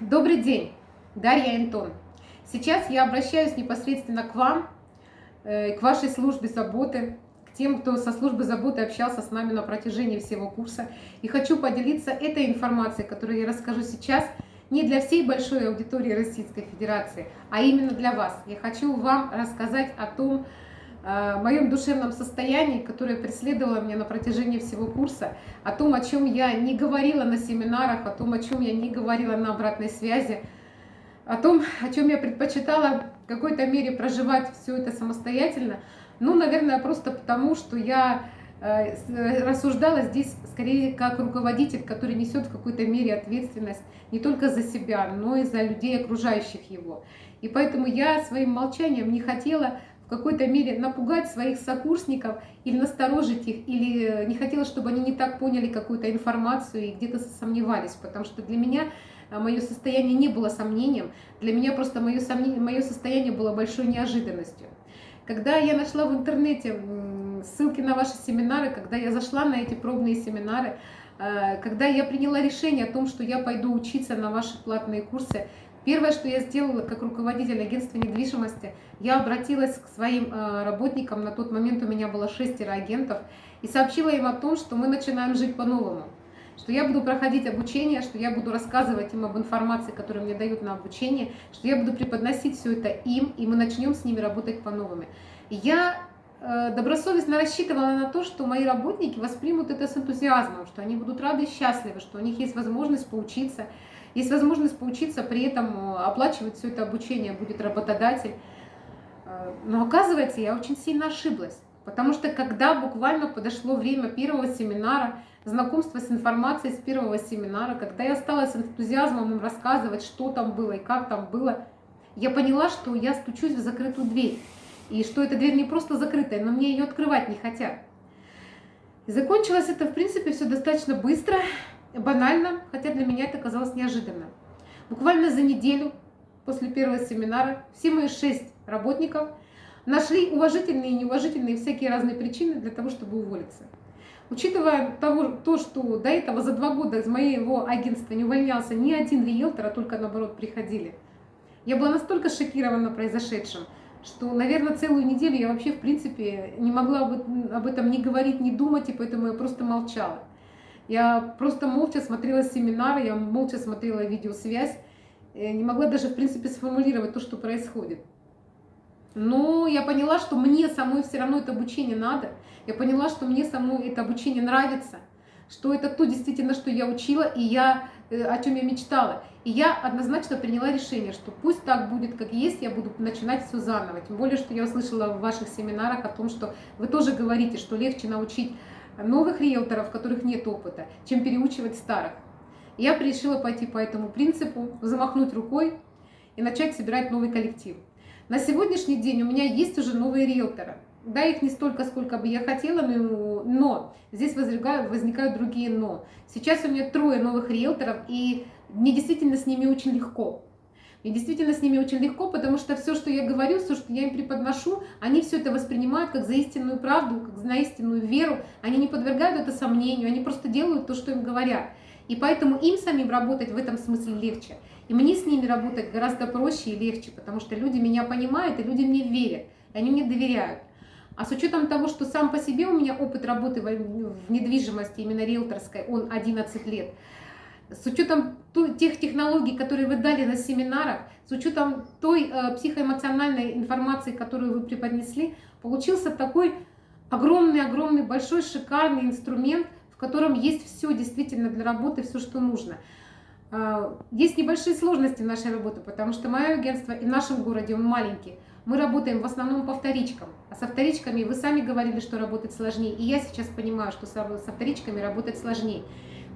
Добрый день, Дарья Антон. Сейчас я обращаюсь непосредственно к вам, э, к вашей службе заботы, к тем, кто со службы заботы общался с нами на протяжении всего курса. И хочу поделиться этой информацией, которую я расскажу сейчас, не для всей большой аудитории Российской Федерации, а именно для вас. Я хочу вам рассказать о том, о моем душевном состоянии, которое преследовало меня на протяжении всего курса, о том, о чем я не говорила на семинарах, о том, о чем я не говорила на обратной связи, о том, о чем я предпочитала в какой-то мере проживать все это самостоятельно. Ну, наверное, просто потому, что я э, рассуждала здесь скорее как руководитель, который несет в какой-то мере ответственность не только за себя, но и за людей, окружающих его. И поэтому я своим молчанием не хотела в какой-то мере напугать своих сокурсников или насторожить их, или э, не хотела, чтобы они не так поняли какую-то информацию и где-то сомневались, потому что для меня э, мое состояние не было сомнением, для меня просто мое, сомнение, мое состояние было большой неожиданностью. Когда я нашла в интернете ссылки на ваши семинары, когда я зашла на эти пробные семинары, э, когда я приняла решение о том, что я пойду учиться на ваши платные курсы, Первое, что я сделала как руководитель агентства недвижимости, я обратилась к своим э, работникам, на тот момент у меня было шестеро агентов, и сообщила им о том, что мы начинаем жить по-новому, что я буду проходить обучение, что я буду рассказывать им об информации, которую мне дают на обучение, что я буду преподносить все это им, и мы начнем с ними работать по-новому. Я э, добросовестно рассчитывала на то, что мои работники воспримут это с энтузиазмом, что они будут рады и счастливы, что у них есть возможность поучиться, есть возможность поучиться, при этом э, оплачивать все это обучение будет работодатель. Э, но оказывается, я очень сильно ошиблась. Потому что когда буквально подошло время первого семинара, знакомства с информацией с первого семинара, когда я стала с энтузиазмом им рассказывать, что там было и как там было, я поняла, что я стучусь в закрытую дверь. И что эта дверь не просто закрытая, но мне ее открывать не хотят. И закончилось это, в принципе, все достаточно быстро банально, хотя для меня это казалось неожиданно. Буквально за неделю после первого семинара все мои шесть работников нашли уважительные и неуважительные всякие разные причины для того, чтобы уволиться. Учитывая того, то, что до этого за два года из моего агентства не увольнялся ни один риэлтор, а только наоборот приходили, я была настолько шокирована произошедшим, что, наверное, целую неделю я вообще, в принципе, не могла об этом не говорить, не думать, и поэтому я просто молчала. Я просто молча смотрела семинары, я молча смотрела видеосвязь, не могла даже, в принципе, сформулировать то, что происходит. Но я поняла, что мне самой все равно это обучение надо. Я поняла, что мне самой это обучение нравится, что это то действительно, что я учила, и я, э, о чем я мечтала. И я однозначно приняла решение, что пусть так будет, как есть, я буду начинать все заново. Тем более, что я услышала в ваших семинарах о том, что вы тоже говорите, что легче научить новых риэлторов, у которых нет опыта, чем переучивать старых. Я решила пойти по этому принципу, замахнуть рукой и начать собирать новый коллектив. На сегодняшний день у меня есть уже новые риэлторы. Да, их не столько, сколько бы я хотела, но, здесь возникают, возникают другие но. Сейчас у меня трое новых риэлторов, и мне действительно с ними очень легко. И действительно с ними очень легко, потому что все, что я говорю, все, что я им преподношу, они все это воспринимают как за истинную правду, как за истинную веру. Они не подвергают это сомнению, они просто делают то, что им говорят. И поэтому им самим работать в этом смысле легче. И мне с ними работать гораздо проще и легче, потому что люди меня понимают, и люди мне верят, и они мне доверяют. А с учетом того, что сам по себе у меня опыт работы в недвижимости, именно риэлторской, он 11 лет, с учетом тех технологий, которые вы дали на семинарах, с учетом той э, психоэмоциональной информации, которую вы преподнесли, получился такой огромный-огромный, большой, шикарный инструмент, в котором есть все действительно для работы, все, что нужно. Э, есть небольшие сложности в нашей работе, потому что мое агентство и в нашем городе, он маленький, мы работаем в основном по вторичкам. А со вторичками вы сами говорили, что работать сложнее. И я сейчас понимаю, что со вторичками работать сложнее.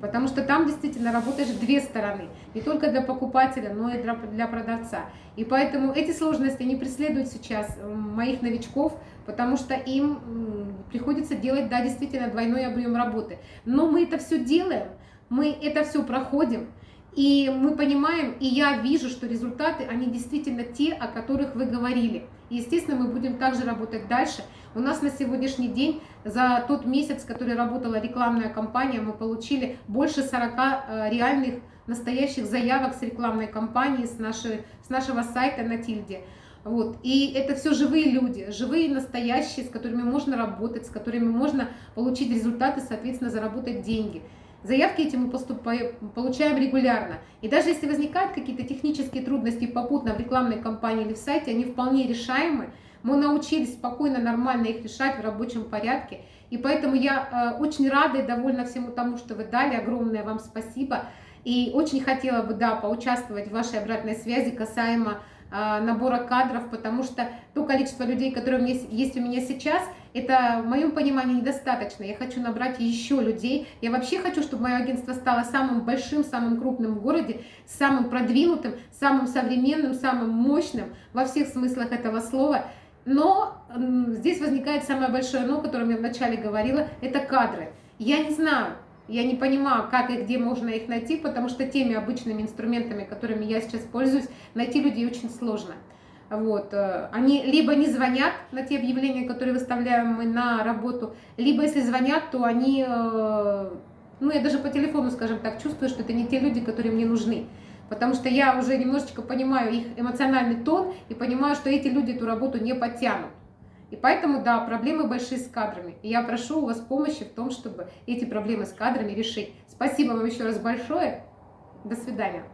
Потому что там действительно работаешь две стороны, не только для покупателя, но и для, продавца. И поэтому эти сложности не преследуют сейчас моих новичков, потому что им приходится делать, да, действительно двойной объем работы. Но мы это все делаем, мы это все проходим, и мы понимаем, и я вижу, что результаты, они действительно те, о которых вы говорили. И, естественно, мы будем также работать дальше. У нас на сегодняшний день за тот месяц, который работала рекламная кампания, мы получили больше 40 э, реальных настоящих заявок с рекламной кампании, с, нашей, с нашего сайта на Тильде. Вот. И это все живые люди, живые, настоящие, с которыми можно работать, с которыми можно получить результаты, соответственно, заработать деньги. Заявки эти мы поступаем, получаем регулярно. И даже если возникают какие-то технические трудности попутно в рекламной кампании или в сайте, они вполне решаемы. Мы научились спокойно, нормально их решать в рабочем порядке. И поэтому я э, очень рада и довольна всему тому, что вы дали. Огромное вам спасибо. И очень хотела бы, да, поучаствовать в вашей обратной связи касаемо а, набора кадров, потому что то количество людей, которые у меня, есть у меня сейчас, это в моем понимании недостаточно. Я хочу набрать еще людей. Я вообще хочу, чтобы мое агентство стало самым большим, самым крупным в городе, самым продвинутым, самым современным, самым мощным во всех смыслах этого слова. Но здесь возникает самое большое но, о котором я вначале говорила, это кадры. Я не знаю, я не понимаю, как и где можно их найти, потому что теми обычными инструментами, которыми я сейчас пользуюсь, найти людей очень сложно. Вот. Э, они либо не звонят на те объявления, которые выставляем мы на работу, либо если звонят, то они, э, ну я даже по телефону, скажем так, чувствую, что это не те люди, которые мне нужны. Потому что я уже немножечко понимаю их эмоциональный тон и понимаю, что эти люди эту работу не подтянут. И поэтому, да, проблемы большие с кадрами. И я прошу у вас помощи в том, чтобы эти проблемы с кадрами решить. Спасибо вам еще раз большое. До свидания.